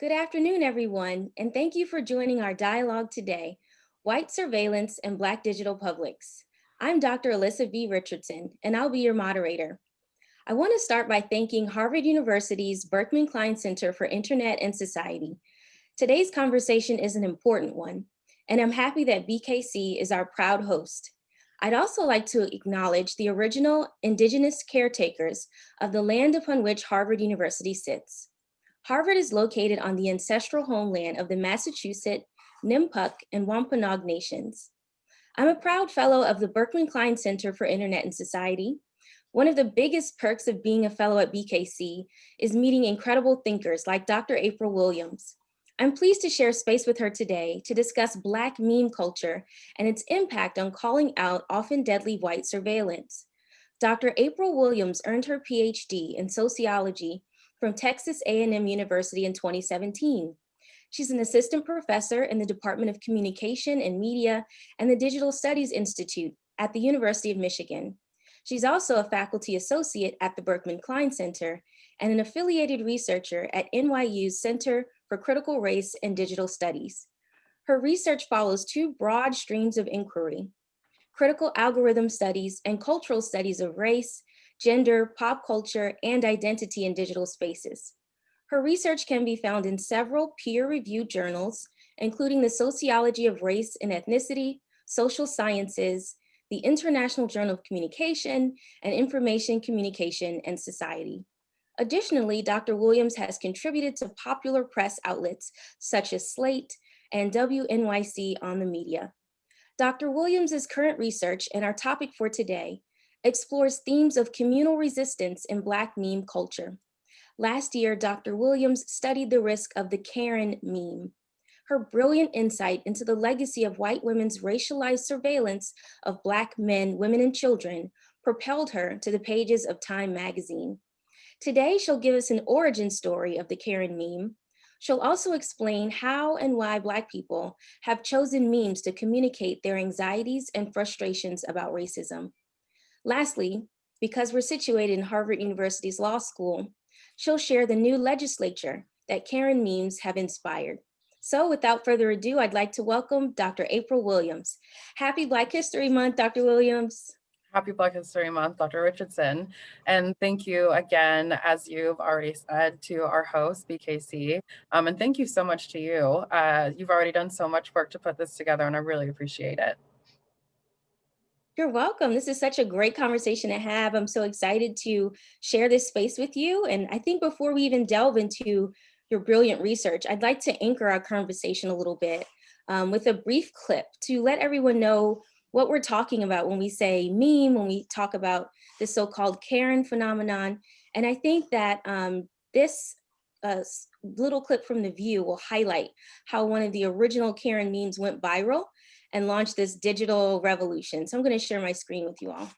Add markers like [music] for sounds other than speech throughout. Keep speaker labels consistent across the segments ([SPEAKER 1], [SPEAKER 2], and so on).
[SPEAKER 1] Good afternoon, everyone, and thank you for joining our dialogue today, White Surveillance and Black Digital Publics. I'm Dr. Alyssa V. Richardson, and I'll be your moderator. I want to start by thanking Harvard University's Berkman Klein Center for Internet and Society. Today's conversation is an important one, and I'm happy that BKC is our proud host. I'd also like to acknowledge the original indigenous caretakers of the land upon which Harvard University sits. Harvard is located on the ancestral homeland of the Massachusetts, Nipmuc, and Wampanoag nations. I'm a proud fellow of the Berkman Klein Center for Internet and Society. One of the biggest perks of being a fellow at BKC is meeting incredible thinkers like Dr. April Williams. I'm pleased to share space with her today to discuss Black meme culture and its impact on calling out often deadly white surveillance. Dr. April Williams earned her PhD in sociology from Texas A&M University in 2017. She's an assistant professor in the Department of Communication and Media and the Digital Studies Institute at the University of Michigan. She's also a faculty associate at the Berkman Klein Center and an affiliated researcher at NYU's Center for Critical Race and Digital Studies. Her research follows two broad streams of inquiry, critical algorithm studies and cultural studies of race, gender, pop culture, and identity in digital spaces. Her research can be found in several peer-reviewed journals, including the Sociology of Race and Ethnicity, Social Sciences, the International Journal of Communication, and Information Communication and Society. Additionally, Dr. Williams has contributed to popular press outlets such as Slate and WNYC on the media. Dr. Williams's current research and our topic for today explores themes of communal resistance in Black meme culture. Last year, Dr. Williams studied the risk of the Karen meme. Her brilliant insight into the legacy of white women's racialized surveillance of Black men, women, and children propelled her to the pages of Time magazine. Today, she'll give us an origin story of the Karen meme. She'll also explain how and why Black people have chosen memes to communicate their anxieties and frustrations about racism. Lastly, because we're situated in Harvard University's law school, she'll share the new legislature that Karen memes have inspired. So without further ado, I'd like to welcome Dr. April Williams. Happy Black History Month, Dr. Williams.
[SPEAKER 2] Happy Black History Month, Dr. Richardson. And thank you again, as you've already said, to our host, BKC. Um, and thank you so much to you. Uh, you've already done so much work to put this together, and I really appreciate it.
[SPEAKER 1] You're welcome. This is such a great conversation to have. I'm so excited to share this space with you. And I think before we even delve into your brilliant research, I'd like to anchor our conversation a little bit um, with a brief clip to let everyone know what we're talking about when we say meme, when we talk about the so-called Karen phenomenon. And I think that um, this uh, little clip from The View will highlight how one of the original Karen memes went viral and launch this digital revolution. So I'm gonna share my screen with you all.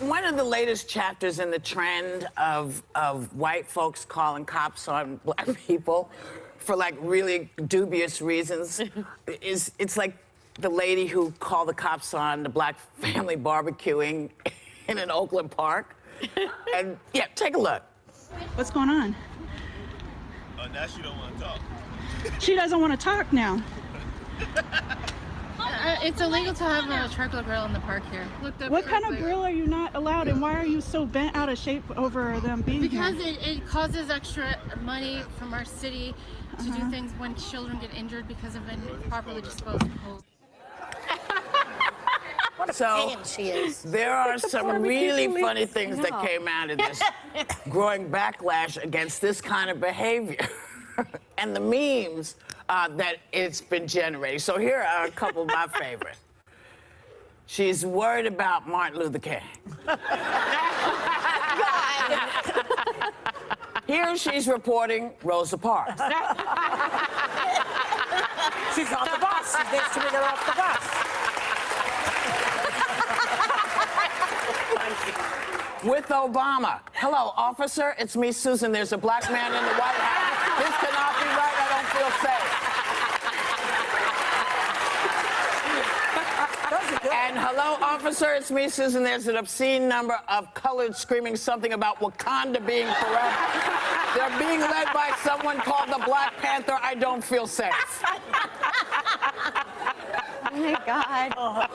[SPEAKER 3] One of the latest chapters in the trend of, of white folks calling cops on black [laughs] people for like really dubious reasons [laughs] is it's like the lady who called the cops on the black family barbecuing [laughs] in an Oakland park. and yeah, take a look.
[SPEAKER 4] What's going on?
[SPEAKER 5] Oh, now she don't want to talk.
[SPEAKER 4] She doesn't want to talk now.
[SPEAKER 6] Uh, it's illegal to have a charcoal grill in the park here.
[SPEAKER 4] what kind of grill are you not allowed and why are you so bent out of shape over them being
[SPEAKER 6] because
[SPEAKER 4] here?
[SPEAKER 6] Because it, it, causes extra money from our city to uh -huh. do uh-huh. things when children get injured because of improperly disposed of
[SPEAKER 3] so there are some really funny things that came out of this [laughs] growing backlash against this kind of behavior [laughs] and the memes uh, that it's been generating. So here are a couple of my [laughs] favorites. She's worried about Martin Luther King. [laughs] Here she's reporting Rosa Parks.
[SPEAKER 7] she's on the bus. She needs to get off the bus.
[SPEAKER 3] With Obama. Hello, officer. It's me, Susan. There's a black man in the White House. This cannot be right. I don't feel safe. And hello, officer, it's me, Susan. There's an obscene number of colored screaming something about Wakanda being forever. They're being led by someone called the Black Panther. I don't feel safe. [laughs]
[SPEAKER 8] Oh my God.
[SPEAKER 9] Oh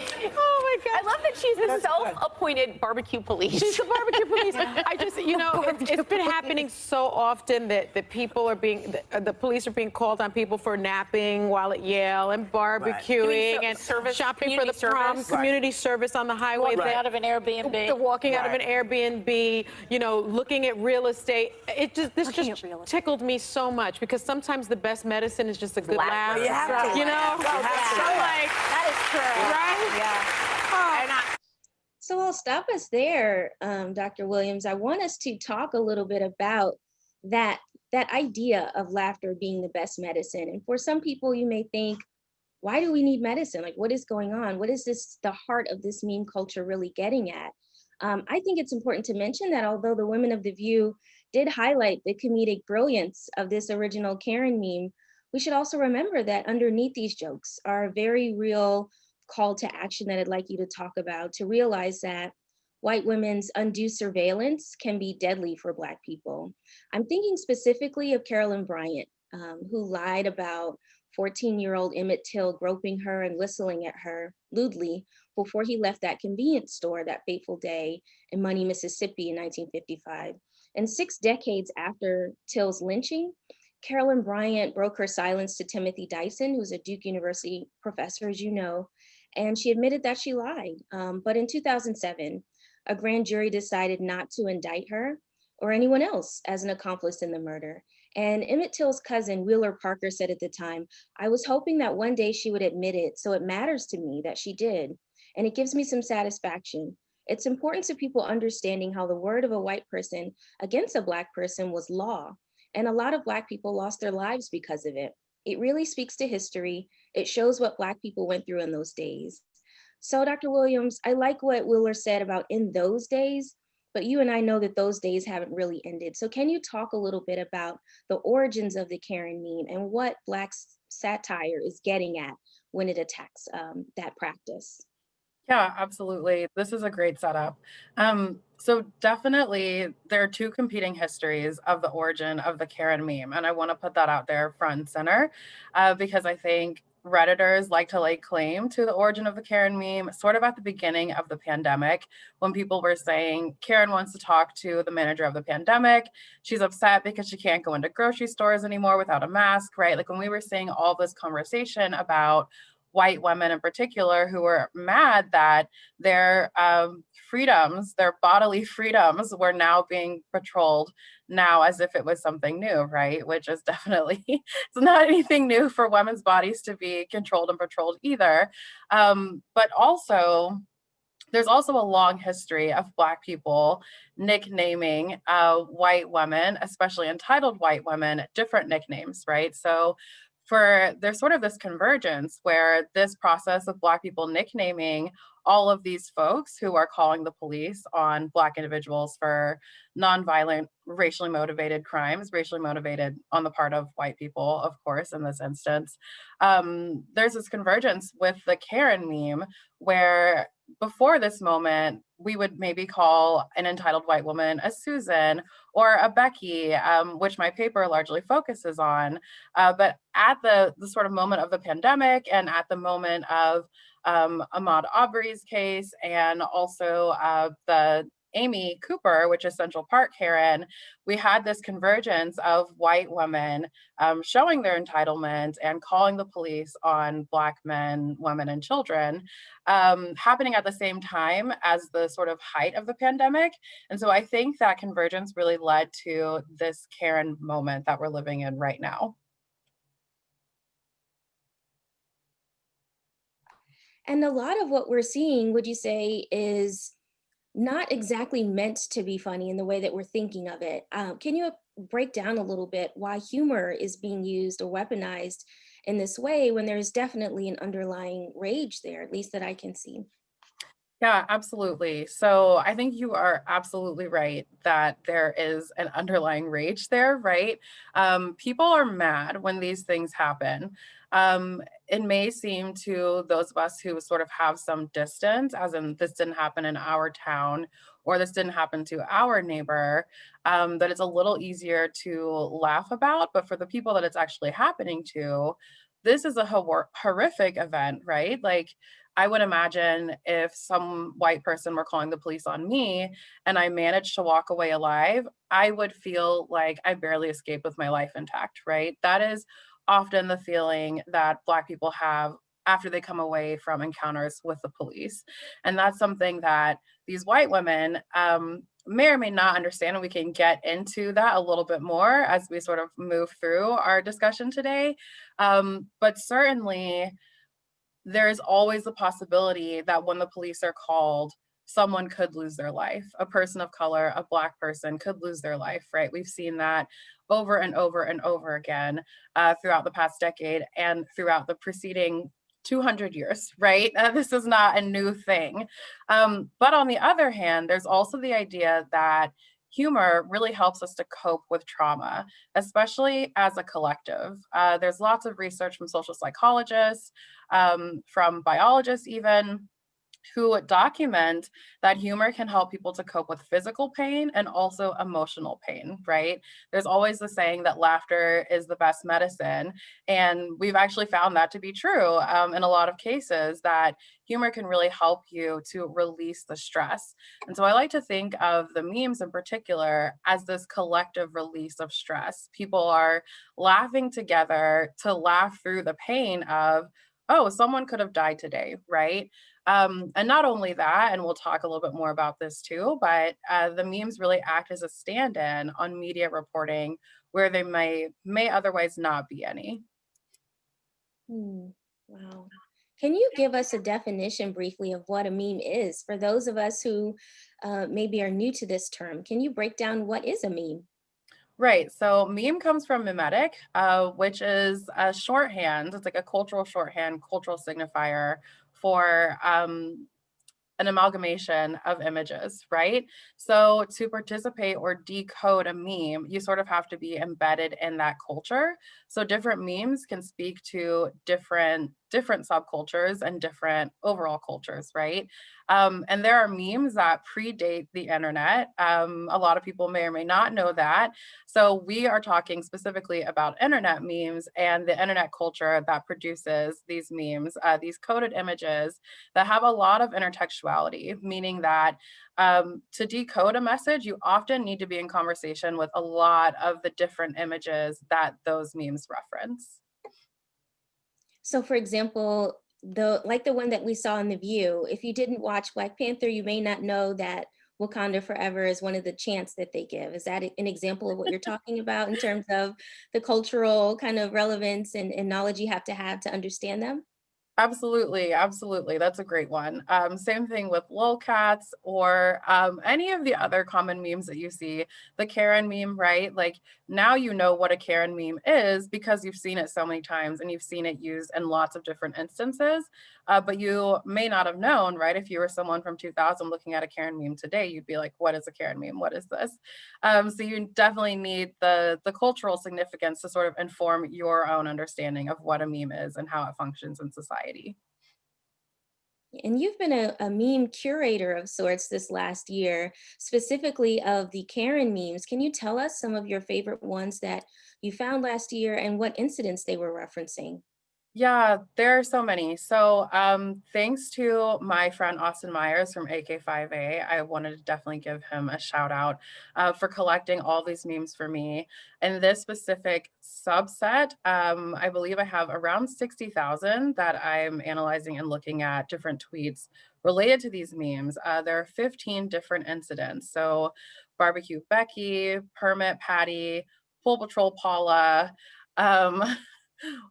[SPEAKER 9] [laughs] Oh my God.
[SPEAKER 8] I love that she's the self-appointed barbecue police.
[SPEAKER 9] She's the barbecue police. [laughs] I just, you know, it's, it's been happening so often that, that people are being, the, uh, the police are being called on people for napping while at Yale and barbecuing
[SPEAKER 8] Doing so-
[SPEAKER 9] and
[SPEAKER 8] service,
[SPEAKER 9] shopping for the
[SPEAKER 8] community
[SPEAKER 9] prom,
[SPEAKER 8] service.
[SPEAKER 9] community service on the highway.
[SPEAKER 8] Walking
[SPEAKER 9] They-
[SPEAKER 8] out of an Airbnb.
[SPEAKER 9] They're walking out of an Airbnb, you know, looking at real estate. It just, this
[SPEAKER 8] Looking
[SPEAKER 9] just
[SPEAKER 8] at real estate.
[SPEAKER 9] tickled me so much because sometimes the best medicine is just a good
[SPEAKER 8] Laughter.
[SPEAKER 9] laugh.
[SPEAKER 8] You have to
[SPEAKER 9] You know?
[SPEAKER 8] You have to
[SPEAKER 9] So
[SPEAKER 8] laugh.
[SPEAKER 9] like,
[SPEAKER 8] That is true.
[SPEAKER 9] right?
[SPEAKER 8] Yeah.
[SPEAKER 3] I,
[SPEAKER 1] So I'll stop us there, um, Dr. Williams. I want us to talk a little bit about that that idea of laughter being the best medicine. And for some people, you may think, why do we need medicine? Like, what is going on? What is this the heart of this meme culture really getting at? Um, I think it's important to mention that although the women of the View did highlight the comedic brilliance of this original Karen meme, we should also remember that underneath these jokes are very real call to action that I'd like you to talk about to realize that white women's undue surveillance can be deadly for Black people. I'm thinking specifically of Carolyn Bryant, um, who lied about 14 year old Emmett Till groping her and whistling at her lewdly before he left that convenience store that fateful day in Money, Mississippi in 1955. And six decades after Till's lynching, Carolyn Bryant broke her silence to Timothy Tyson, who's a Duke University professor, as you know, and she admitted that she lied. Um, but in 2007, a grand jury decided not to indict her or anyone else as an accomplice in the murder. And Emmett Till's cousin, Wheeler Parker, said at the time, I was hoping that one day she would admit it, so it matters to me that she did. And it gives me some satisfaction. It's important to people understanding how the word of a white person against a Black person was law. And a lot of Black people lost their lives because of it. It really speaks to history. It shows what Black people went through in those days. So, Dr. Williams, I like what Wheeler said about in those days, but you and I know that those days haven't really ended. So, can you talk a little bit about the origins of the Karen meme and what Black satire is getting at when it attacks um, that practice?
[SPEAKER 2] Yeah, absolutely. This is a great setup. Um, so definitely there are two competing histories of the origin of the Karen meme, and I want to put that out there front and center uh, because I think Redditors like to lay claim to the origin of the Karen meme sort of at the beginning of the pandemic when people were saying Karen wants to talk to the manager of the pandemic. She's upset because she can't go into grocery stores anymore without a mask, right? Like when we were seeing all this conversation about white women in particular who were mad that their um, freedoms, their bodily [laughs] freedoms, were now being patrolled now as if it was something new, right? Which is [laughs] definitely it's not anything new for women's bodies to be controlled and patrolled either. Um, but also, there's also a long history of Black people nicknaming uh, white women, especially entitled white women, different nicknames, right? So for there's sort of this convergence where this process of Black people nicknaming all of these folks who are calling the police on Black individuals for nonviolent, racially motivated crimes, racially motivated on the part of white people, of course, in this instance. Um, there's this convergence with the Karen meme where before this moment, we would maybe call an entitled white woman a Susan or a Becky, um, which my paper largely focuses on. Uh, but at the, the sort of moment of the pandemic and at the moment of um, Ahmaud Arbery's case and also uh, the Amy Cooper, which is Central Park Karen, we had this convergence of white women um, showing their entitlement and calling the police on Black men, women, and children um, happening at the same time as the sort of height of the pandemic. And so I think that convergence really led to this Karen moment that we're living in right now.
[SPEAKER 1] And a lot of what we're seeing, would you say, is not exactly meant to be funny in the way that we're thinking of it. Um, can you break down a little bit why humor is being used or weaponized in this way when there's definitely an underlying rage there, at least that I can see?
[SPEAKER 2] Yeah, absolutely. So I think you are absolutely right that there is an underlying rage there, right? Um, people are mad when these things happen. Um, it may seem to those of us who sort of have some distance, as in this didn't happen in our town or this didn't happen to our neighbor, um, that it's a little easier to laugh about. But for the people that it's actually happening to, this is a hor- horrific event, right? Like, I would imagine if some white person were calling the police on me and I managed to walk away alive, I would feel like I barely escaped with my life intact, right? That is often the feeling that Black people have after they come away from encounters with the police. And that's something that these white women um, may or may not understand. And we can get into that a little bit more as we sort of move through our discussion today. Um, but certainly, there is always the possibility that when the police are called, someone could lose their life. A person of color, a Black person could lose their life, right? We've seen that over and over and over again uh, throughout the past decade and throughout the preceding 200 years, [laughs] right? Uh, this is not a new thing. Um, but on the other hand, there's also the idea that humor really helps us to cope with trauma, especially as a collective. Uh, there's lots of research from social psychologists, um, from biologists, even who document that humor can help people to cope with physical pain and also emotional pain, right? There's always the saying that laughter is the best medicine. And we've actually found that to be true um, in a lot of cases, that humor can really help you to release the stress. And so I like to think of the memes in particular as this collective release of stress. People are laughing together to laugh through the pain of, oh, someone could have died today, right? Um, and not only that, and we'll talk a little bit more about this too, but uh, the memes really act as a stand-in on media reporting where they may may otherwise not be any.
[SPEAKER 1] Hmm, Wow. Can you give us a definition briefly of what a meme is for those of us who uh, maybe are new to this term? Can you break down what is a meme?
[SPEAKER 2] Right. So meme comes from mimetic, uh, which is a shorthand. It's like a cultural shorthand, cultural signifier for um, an amalgamation of images, right? So to participate or decode a meme, you sort of have to be embedded in that culture. So different memes can speak to different different subcultures and different overall cultures, right? Um, and there are memes that predate the internet. Um, a lot of people may or may not know that. So we are talking specifically about internet memes and the internet culture that produces these memes, uh, these coded images that have a lot of intertextuality, meaning that um, to decode a message, you often need to be in conversation with a lot of the different images that those memes reference.
[SPEAKER 1] So for example, the like the one that we saw in the view, if you didn't watch Black Panther, you may not know that Wakanda Forever is one of the chants that they give. Is that an example of what you're talking about in terms of the cultural kind of relevance and, and knowledge you have to have to understand them?
[SPEAKER 2] Absolutely, absolutely. That's a great one. Um, same thing with lolcats or um, any of the other common memes that you see. The Karen meme, right? Like now you know what a Karen meme is because you've seen it so many times and you've seen it used in lots of different instances. Uh, but you may not have known, right? If you were someone from 2000 looking at a Karen meme today, you'd be like, "What is a Karen meme? What is this?" Um, so you definitely need the the cultural significance to sort of inform your own understanding of what a meme is and how it functions in society.
[SPEAKER 1] And you've been a, a meme curator of sorts this last year, specifically of the Karen memes. Can you tell us some of your favorite ones that you found last year and what incidents they were referencing?
[SPEAKER 2] Yeah, there are so many. So, um, thanks to my friend Austin Myers from AK5A, I wanted to definitely give him a shout out uh, for collecting all these memes for me. And this specific subset, um, I believe I have around 60,000 that I'm analyzing and looking at different tweets related to these memes. Uh, there are 15 different incidents. So, Barbecue Becky, Permit Patty, Pool Patrol Paula. Um, [laughs]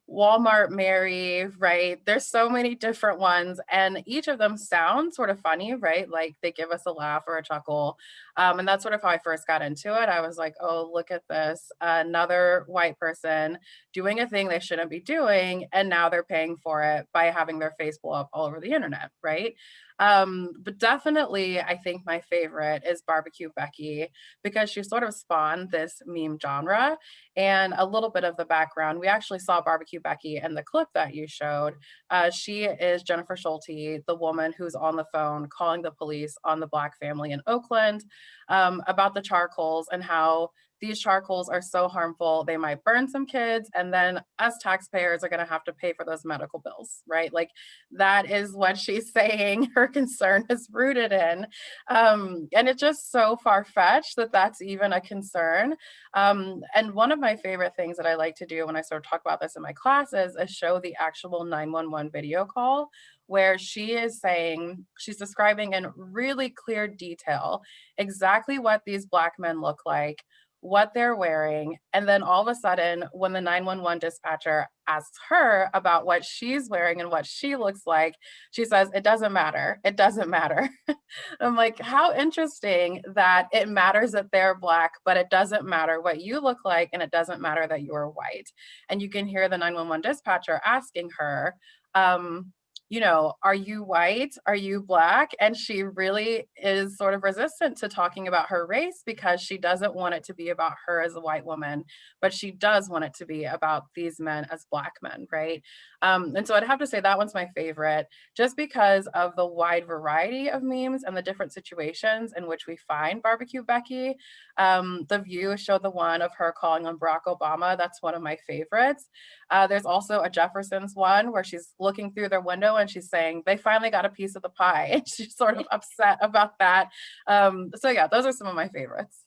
[SPEAKER 2] Walmart Mary, right? There's so many different ones, and each of them sounds sort of funny, right? Like they give us a laugh or a chuckle. Um, and that's sort of how I first got into it. I was like, oh, look at this. Another white person doing a thing they shouldn't be doing, and now they're paying for it by having their face blow up all over the internet, right? Um, but definitely, I think my favorite is Barbecue Becky because she sort of spawned this meme genre. And a little bit of the background we actually saw Barbecue Becky in the clip that you showed. Uh, she is Jennifer Schulte, the woman who's on the phone calling the police on the Black family in Oakland um, about the charcoals and how these charcoals are so harmful. They might burn some kids, and then us taxpayers are going to have to pay for those medical bills, right? Like that is what [laughs] she's saying her concern is rooted in. Um, and it's just so far fetched that that's even a concern. Um, and one of my favorite things that I like to do when I sort of talk about this in my classes is show the actual 911 video call where she is saying, she's describing in really clear detail exactly what these Black men look like, what they're wearing. And then all of a sudden, when the 911 dispatcher asks her about what she's wearing and what she looks like, she says, It doesn't matter. It doesn't matter. [laughs] I'm like, How interesting that it matters that they're Black, but it doesn't matter what you look like and it doesn't matter that you're white. And you can hear the 911 dispatcher asking her, um, you know, are you white? Are you black? And she really is sort of resistant to talking about her race because she doesn't want it to be about her as a white woman, but she does want it to be about these men as black men, right? Um, and so I'd have to say that one's my favorite, just because of the wide variety of memes and the different situations in which we find Barbecue Becky. Um, the View showed the one of her calling on Barack Obama. That's one of my favorites. Uh, there's also a Jefferson's one where she's looking through their window and she's saying, they finally got a piece of the pie. [laughs] And she's sort of upset about that. Um, so yeah, those are some of my favorites.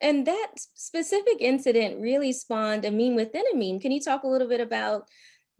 [SPEAKER 1] And that specific incident really spawned a meme within a meme. Can you talk a little bit about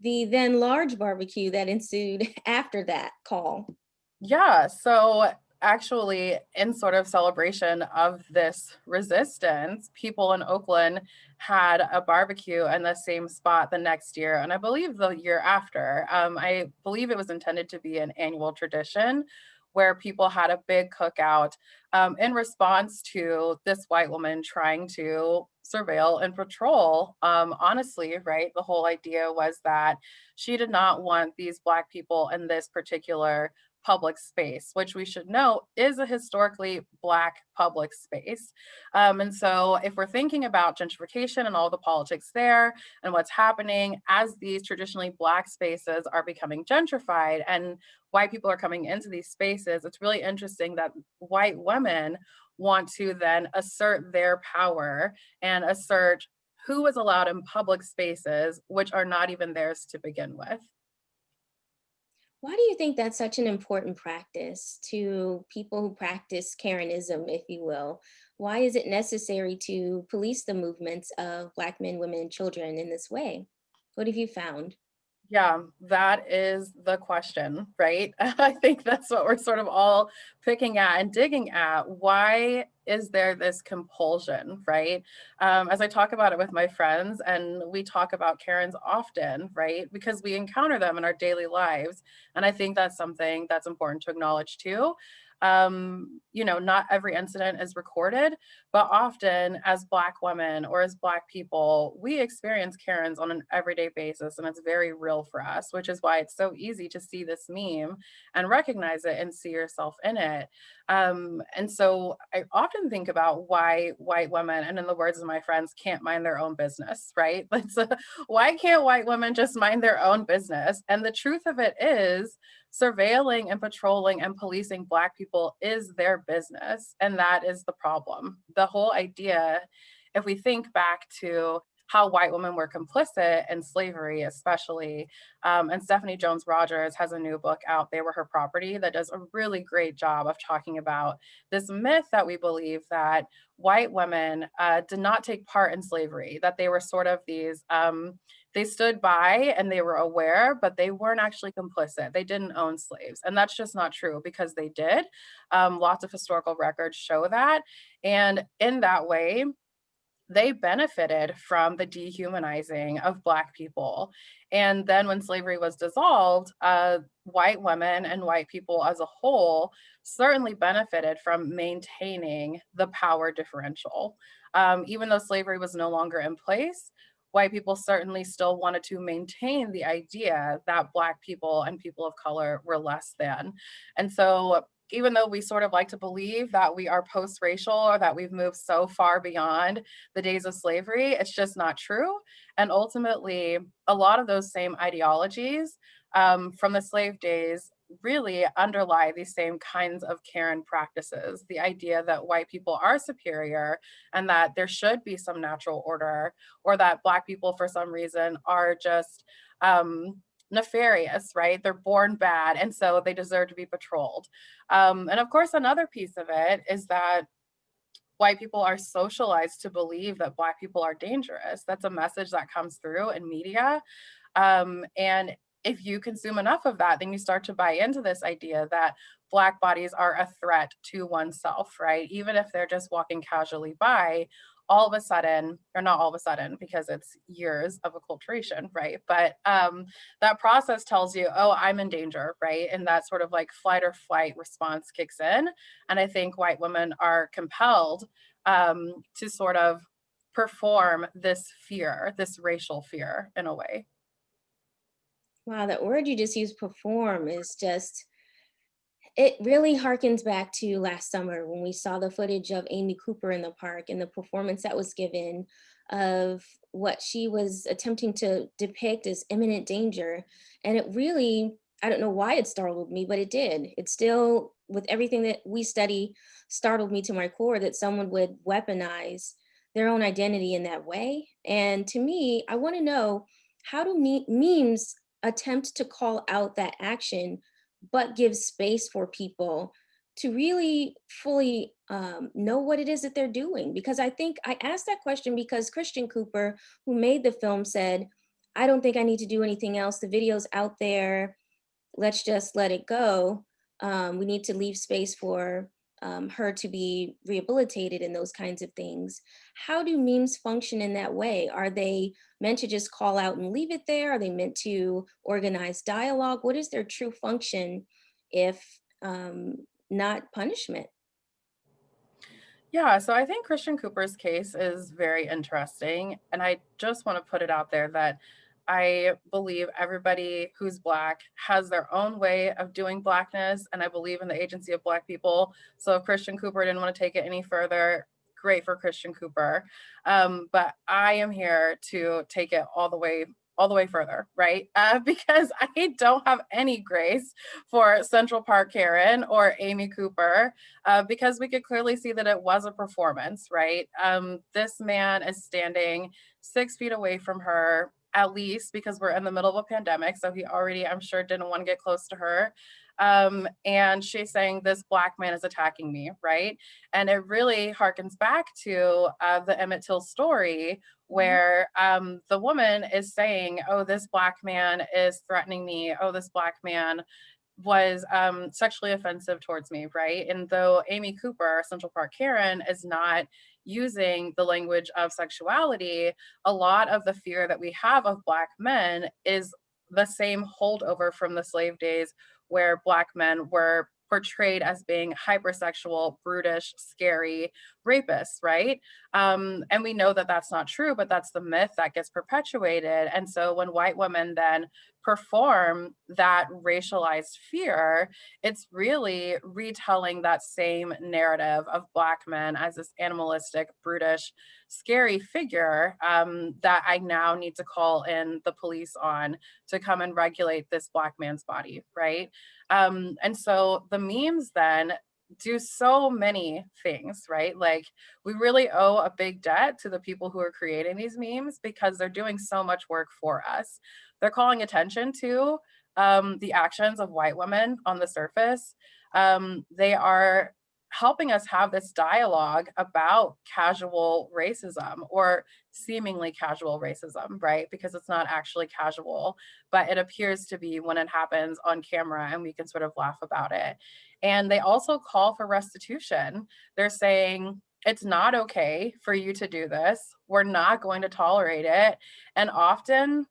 [SPEAKER 1] the then large barbecue that ensued [laughs] after that call?
[SPEAKER 2] Yeah, so actually, in sort of celebration of this resistance, people in Oakland had a barbecue in the same spot the next year, and I believe the year after. Um, I believe it was intended to be an annual tradition where people had a big cookout um, in response to this white woman trying to surveil and patrol. Um, honestly, right? The whole idea was that she did not want these Black people in this particular public space, which we should know is a historically Black public space. Um, and so, if we're thinking about gentrification and all the politics there and what's happening as these traditionally Black spaces are becoming gentrified and white people are coming into these spaces, it's really interesting that white women want to then assert their power and assert who is allowed in public spaces, which are not even theirs to begin with.
[SPEAKER 1] Why do you think that's such an important practice to people who practice Karenism, if you will? Why is it necessary to police the movements of Black men, women, and children in this way? What have you found?
[SPEAKER 2] Yeah, that is the question, right? [laughs] I think that's what we're sort of all picking at and digging at. Why is there this compulsion, right? Um, as I talk about it with my friends, and we talk about Karens often, right? Because we encounter them in our daily lives. And I think that's something that's important to acknowledge too um, you know, not every incident is recorded, but often as Black women or as Black people, we experience Karens on an everyday basis, and it's very real for us, which is why it's so easy to see this meme and recognize it and see yourself in it. Um, and so I often think about why white women, and in the words of my friends, can't mind their own business, right? [laughs] So why can't white women just mind their own business? And the truth of it is, surveilling and patrolling and policing Black people is their business. And that is the problem. The whole idea, if we think back to how white women were complicit in slavery, especially. Um, and Stephanie Jones Rogers has a new book out, They Were Her Property, that does a really great job of talking about this myth that we believe that white women uh, did not take part in slavery, that they were sort of these. Um, they stood by and they were aware, but they weren't actually complicit. They didn't own slaves. And that's just not true because they did. Um, lots of historical records show that. And in that way, they benefited from the dehumanizing of Black people. And then when slavery was dissolved, uh, white women and white people as a whole certainly benefited from maintaining the power differential. Um, even though slavery was no longer in place, white people certainly still wanted to maintain the idea that Black people and people of color were less than. And so even though we sort of like to believe that we are post-racial or that we've moved so far beyond the days of slavery, it's just not true. And ultimately, a lot of those same ideologies um, from the slave days really underlie these same kinds of Karen practices. The idea that white people are superior and that there should be some natural order, or that Black people, for some reason, are just um, nefarious, right? They're born bad, and so they deserve to be patrolled. Um, and of course, another piece of it is that white people are socialized to believe that Black people are dangerous. That's a message that comes through in media. Um, and if you consume enough of that, then you start to buy into this idea that Black bodies are a threat to oneself, right? Even if they're just walking casually by, all of a sudden, or not all of a sudden, because it's years of acculturation, right? But um, that process tells you, oh, I'm in danger, right? And that sort of like flight or flight response kicks in. And I think white women are compelled um, to sort of perform this fear, this racial fear in a way.
[SPEAKER 1] Wow, that word you just used, perform, is just, it really harkens back to last summer when we saw the footage of Amy Cooper in the park and the performance that was given of what she was attempting to depict as imminent danger. And it really, I don't know why it startled me, but it did. It still, with everything that we study, startled me to my core that someone would weaponize their own identity in that way. And to me, I wanna know, how do me memes attempt to call out that action, but give space for people to really fully um, know what it is that they're doing. Because I think I asked that question because Christian Cooper, who made the film said, I don't think I need to do anything else. The video's out there. Let's just let it go. Um, we need to leave space for um, her to be rehabilitated and those kinds of things. How do memes function in that way? Are they meant to just call out and leave it there? Are they meant to organize dialogue? What is their true function if um, not punishment?
[SPEAKER 2] Yeah, so I think Christian Cooper's case is very interesting. And I just want to put it out there that I believe everybody who's Black has their own way of doing Blackness, and I believe in the agency of Black people. So if Christian Cooper didn't want to take it any further, great for Christian Cooper. Um, but I am here to take it all the way all the way further, right? [laughs] Uh, because I don't have any grace for Central Park Karen or Amy Cooper, uh, because we could clearly see that it was a performance, right? Um, this man is standing six feet away from her at least because we're in the middle of a pandemic. So he already, I'm sure, didn't want to get close to her. Um, and she's saying, This black man is attacking me, right? And it really harkens back to uh, the Emmett Till story, where um, the woman is saying, Oh, this black man is threatening me. Oh, this black man was um, sexually offensive towards me, right? And though Amy Cooper, Central Park Karen, is not using the language of sexuality, a lot of the fear that we have of Black men is the same holdover from the slave days where Black men were portrayed as being hypersexual, brutish, scary rapists, right? Um, and we know that that's not true, but that's the myth that gets perpetuated. And so when white women then perform that racialized fear, it's really retelling that same narrative of Black men as this animalistic, brutish, scary figure um, that I now need to call in the police on to come and regulate this Black man's body, right? Um, and so the memes then do so many things, right? Like we really owe a big debt to the people who are creating these memes because they're doing so much work for us. They're calling attention to um, the actions of white women on the surface. Um, they are helping us have this dialogue about casual racism or seemingly casual racism, right? Because it's not actually casual, but it appears to be when it happens on camera and we can sort of laugh about it. And they also call for restitution. They're saying, it's not okay for you to do this. We're not going to tolerate it. And often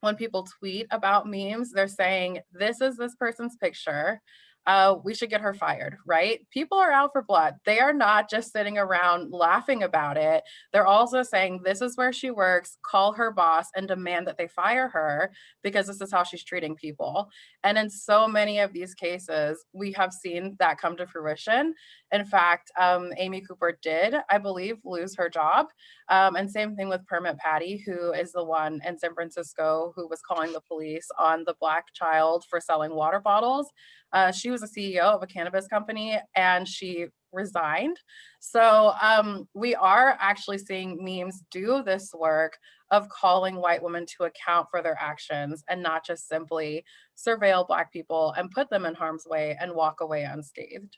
[SPEAKER 2] when people tweet about memes, they're saying, this is this person's picture uh, we should get her fired, right? People are out for blood. They are not just sitting around laughing about it. They're also saying, this is where she works, call her boss and demand that they fire her because this is how she's treating people. And in so many of these cases, we have seen that come to fruition. In fact, um, Amy Cooper did, I believe, lose her job. Um, and same thing with Permit Patty, who is the one in San Francisco who was calling the police on the black child for selling water bottles. Uh, she was a CEO of a cannabis company and she resigned. So um, we are actually seeing memes do this work of calling white women to account for their actions and not just simply surveil Black people and put them in harm's way and walk away unscathed.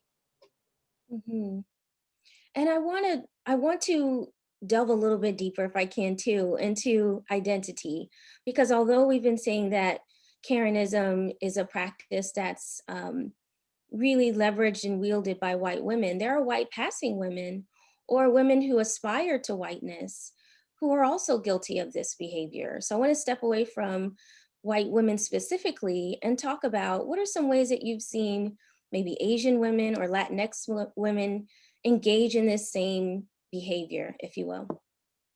[SPEAKER 1] Mhm. And I want to I want to delve a little bit deeper if I can too into identity because although we've been saying that Karenism is a practice that's um, really leveraged and wielded by white women, there are white passing women or women who aspire to whiteness who are also guilty of this behavior. So I want to step away from white women specifically and talk about what are some ways that you've seen maybe Asian women or Latinx women engage in this same behavior, if you will.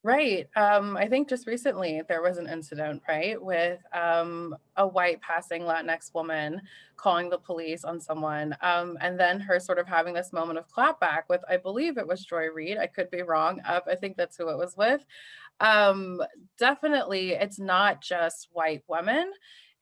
[SPEAKER 2] Right. Um, I think just recently there was an incident, right, with um, a white passing Latinx woman calling the police on someone, um, and then her sort of having this moment of clapback with, I believe it was Joy Reid. I could be wrong. Uh, I think that's who it was with. Um, definitely, it's not just white women.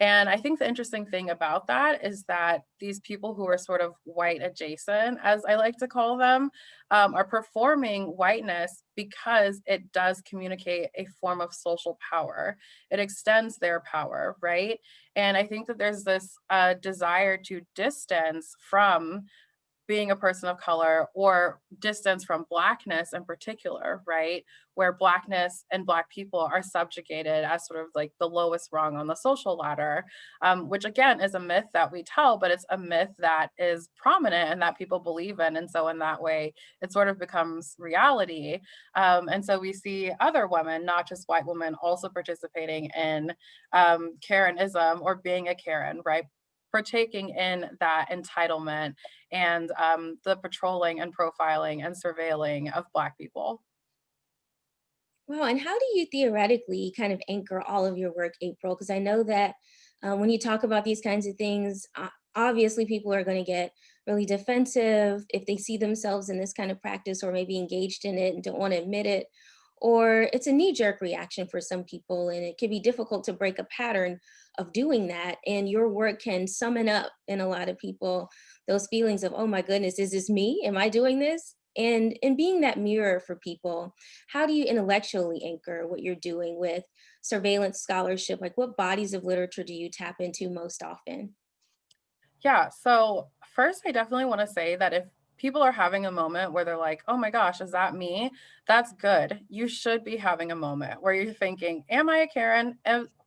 [SPEAKER 2] And I think the interesting thing about that is that these people who are sort of white adjacent, as I like to call them, um, are performing whiteness because it does communicate a form of social power. It extends their power, right? And I think that there's this uh, desire to distance from being a person of color or distance from blackness in particular, right? Where blackness and black people are subjugated as sort of like the lowest rung on the social ladder, um, which again is a myth that we tell, but it's a myth that is prominent and that people believe in. And so in that way, it sort of becomes reality. Um, and so we see other women, not just white women, also participating in um, Karenism or being a Karen, right? Partaking in that entitlement and um, the patrolling and profiling and surveilling of Black people.
[SPEAKER 1] Wow, and how do you theoretically kind of anchor all of your work, April? Because I know that uh, when you talk about these kinds of things, obviously people are going to get really defensive if they see themselves in this kind of practice or maybe engaged in it and don't want to admit it. Or it's a knee jerk reaction for some people, and it can be difficult to break a pattern of doing that. And your work can summon up in a lot of people those feelings of, oh my goodness, is this me? Am I doing this? And in being that mirror for people, how do you intellectually anchor what you're doing with surveillance scholarship? Like what bodies of literature do you tap into most often?
[SPEAKER 2] Yeah, so first, I definitely want to say that if people are having a moment where they're like, oh my gosh, is that me? That's good. You should be having a moment where you're thinking, am I a Karen?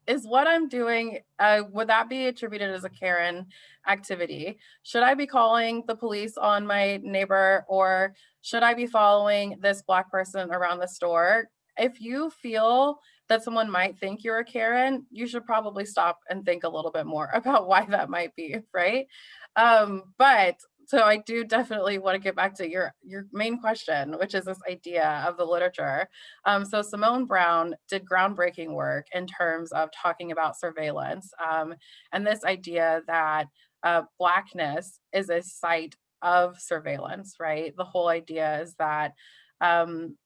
[SPEAKER 2] Is what I'm doing, uh, would that be attributed as a Karen activity? Should I be calling the police on my neighbor or should I be following this Black person around the store? If you feel that someone might think you're a Karen, you should probably stop and think a little bit more [laughs] about why that might be, right? Um, but so I do definitely want to get back to your your main question, which is this idea of the literature. Um, so Simone Browne did groundbreaking work in terms of talking about surveillance um, and this idea that uh, blackness is a site of surveillance, right? The whole idea is that um,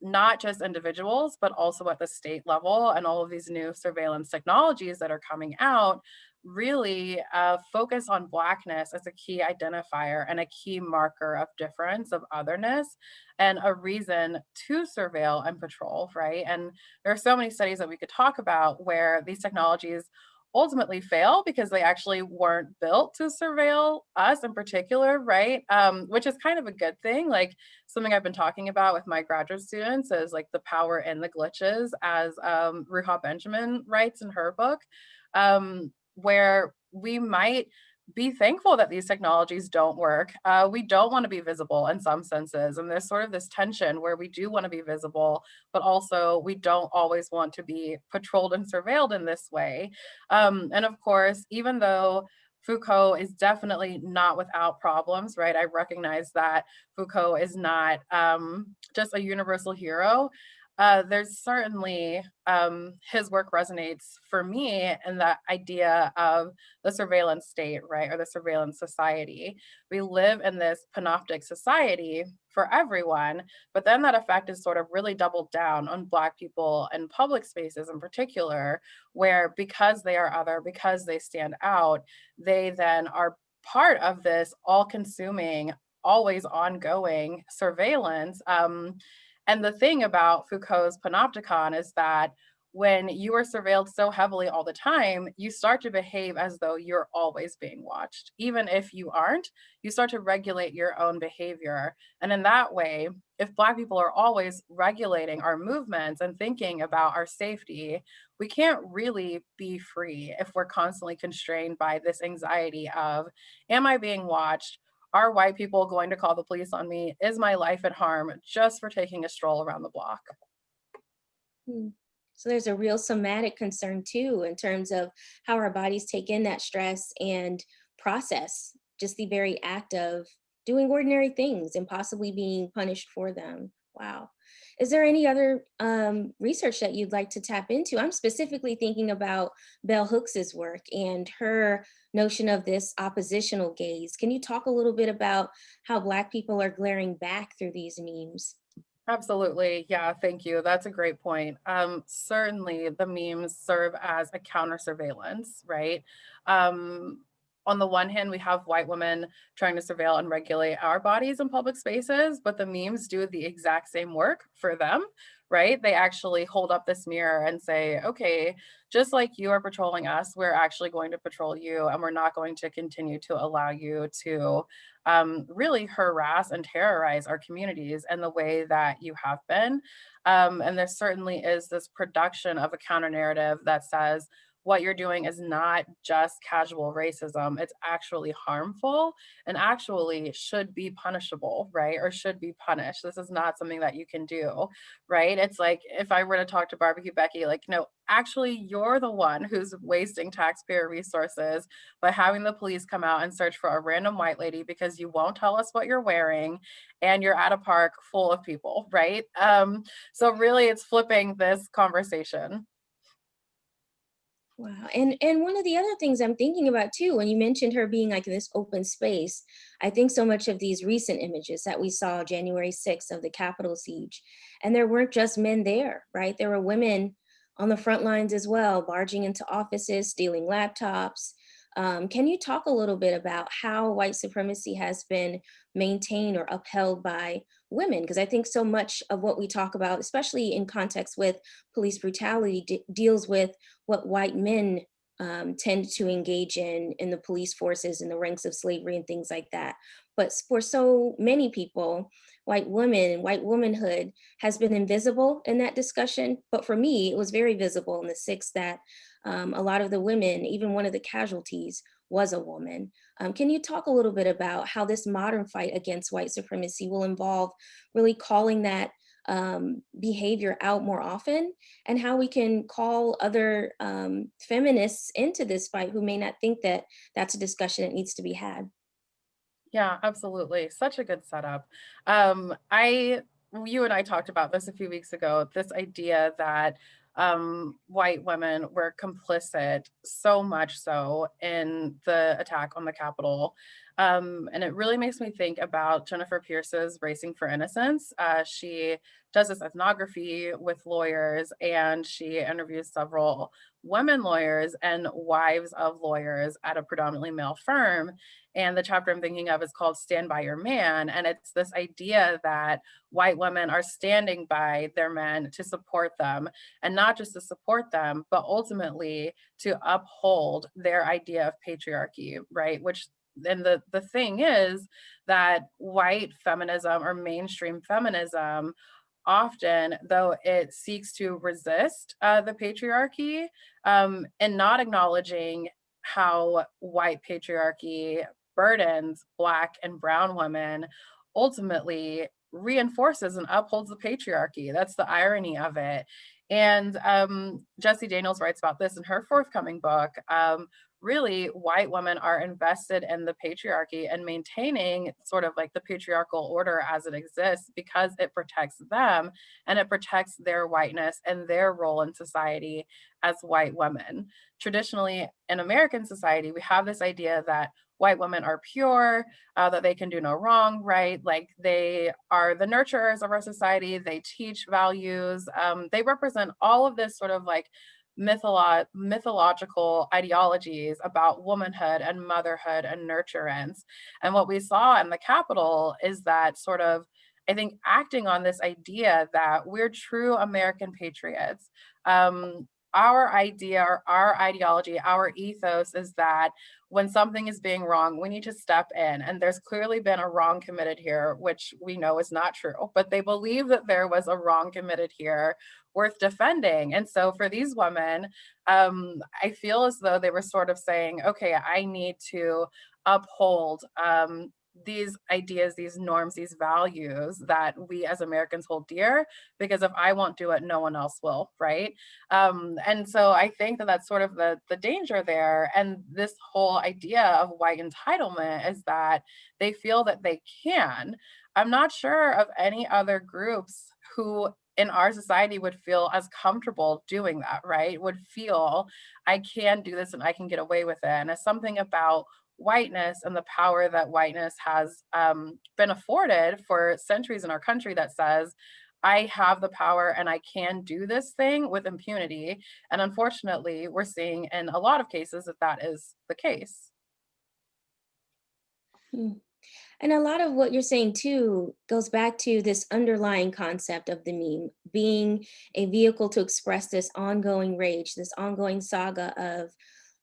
[SPEAKER 2] not just individuals, but also at the state level and all of these new surveillance technologies that are coming out really uh, focus on Blackness as a key identifier and a key marker of difference, of otherness, and a reason to surveil and patrol, right? And there are so many studies that we could talk about where these technologies ultimately fail because they actually weren't built to surveil us in particular, right? Um, which is kind of a good thing. Like something I've been talking about with my graduate students is like the power in the glitches, as um, Ruha Benjamin writes in her book. Um, where we might be thankful that these technologies don't work. Uh, we don't want to be visible in some senses. And there's sort of this tension where we do want to be visible, but also we don't always want to be patrolled and surveilled in this way. Um, and of course, even though Foucault is definitely not without problems, right? I recognize that Foucault is not um, just a universal hero. Uh, there's certainly um, his work resonates for me in that idea of the surveillance state, right, or the surveillance society. We live in this panoptic society for everyone, but then that effect is sort of really doubled down on Black people in public spaces in particular, where because they are other, because they stand out, they then are part of this all consuming, always ongoing surveillance. Um, and the thing about Foucault's panopticon is that when you are surveilled so heavily all the time, you start to behave as though you're always being watched. Even if you aren't, you start to regulate your own behavior. And in that way, if Black people are always regulating our movements and thinking about our safety, we can't really be free if we're constantly constrained by this anxiety of, am I being watched? Are white people going to call the police on me? Is my life at harm just for taking a stroll around the block?
[SPEAKER 1] Hmm. So there's a real somatic concern too, in terms of how our bodies take in that stress and process just the very act of doing ordinary things and possibly being punished for them. Wow. Is there any other um, research that you'd like to tap into? I'm specifically thinking about Bell Hooks's work and her notion of this oppositional gaze. Can you talk a little bit about how Black people are glaring back through these memes?
[SPEAKER 2] Absolutely. Yeah, thank you. That's a great point. Um, certainly the memes serve as a counter surveillance, right? Um, on the one hand, we have white women trying to surveil and regulate our bodies in public spaces, but the memes do the exact same work for them, right? They actually hold up this mirror and say, okay, just like you are patrolling us, we're actually going to patrol you and we're not going to continue to allow you to um, really harass and terrorize our communities in the way that you have been. Um, and there certainly is this production of a counter narrative that says, what you're doing is not just casual racism, it's actually harmful and actually should be punishable, right? Or should be punished. This is not something that you can do, right? It's like if I were to talk to Barbecue Becky, like, no, actually, you're the one who's wasting taxpayer resources by having the police come out and search for a random white lady because you won't tell us what you're wearing and you're at a park full of people, right? Um, so really it's flipping this conversation.
[SPEAKER 1] Wow. And and one of the other things I'm thinking about too, when you mentioned her being like in this open space, I think so much of these recent images that we saw January 6th of the Capitol siege, and there weren't just men there, right? There were women on the front lines as well, barging into offices, stealing laptops. Um, can you talk a little bit about how white supremacy has been maintained or upheld by women? Because I think so much of what we talk about, especially in context with police brutality, deals with what white men um, tend to engage in in the police forces in the ranks of slavery and things like that. But for so many people, white women white womanhood has been invisible in that discussion. But for me, it was very visible in the six that um, a lot of the women, even one of the casualties was a woman. Um, can you talk a little bit about how this modern fight against white supremacy will involve really calling that um, behavior out more often and how we can call other um, feminists into this fight who may not think that that's a discussion that needs to be had?
[SPEAKER 2] Yeah, absolutely. Such a good setup. Um, I, you and I talked about this a few weeks ago, this idea that um, white women were complicit so much so in the attack on the Capitol. Um, and it really makes me think about Jennifer Pierce's Racing for Innocence. Uh, she does this ethnography with lawyers and she interviews several women lawyers and wives of lawyers at a predominantly male firm. And the chapter I'm thinking of is called Stand By Your Man. And it's this idea that white women are standing by their men to support them and not just to support them, but ultimately to uphold their idea of patriarchy, right? Which and the the thing is that white feminism or mainstream feminism often though it seeks to resist uh, the patriarchy um, and not acknowledging how white patriarchy burdens black and brown women ultimately reinforces and upholds the patriarchy that's the irony of it and um, Jessie Daniels writes about this in her forthcoming book, um, really white women are invested in the patriarchy and maintaining sort of like the patriarchal order as it exists because it protects them and it protects their whiteness and their role in society as white women. Traditionally, in American society, we have this idea that white women are pure, uh, that they can do no wrong, right? Like they are the nurturers of our society, they teach values, um, they represent all of this sort of like mytholo- mythological ideologies about womanhood and motherhood and nurturance. And what we saw in the Capitol is that sort of, I think, acting on this idea that we're true American patriots. Um, our idea or our ideology, our ethos is that when something is being wrong, we need to step in. And there's clearly been a wrong committed here, which we know is not true, but they believe that there was a wrong committed here worth defending. And so for these women, um, I feel as though they were sort of saying, okay, I need to uphold um, these ideas, these norms, these values that we as Americans hold dear, because if I won't do it, no one else will, right? Um, and so I think that that's sort of the, the danger there. And this whole idea of white entitlement is that they feel that they can. I'm not sure of any other groups who in our society would feel as comfortable doing that, right? Would feel I can do this and I can get away with it. And it's something about whiteness and the power that whiteness has um, been afforded for centuries in our country that says, I have the power and I can do this thing with impunity. And unfortunately, we're seeing in a lot of cases that that is the case.
[SPEAKER 1] Hmm. And a lot of what you're saying too goes back to this underlying concept of the meme being a vehicle to express this ongoing rage, this ongoing saga of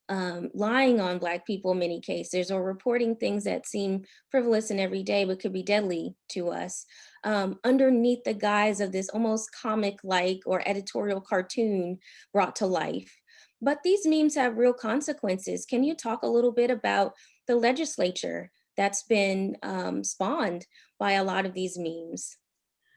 [SPEAKER 1] um, lying on Black people in many cases or reporting things that seem frivolous and everyday but could be deadly to us um, underneath the guise of this almost comic-like or editorial cartoon brought to life. But these memes have real consequences. Can you talk a little bit about the legislature that's been um, spawned by a lot of these memes?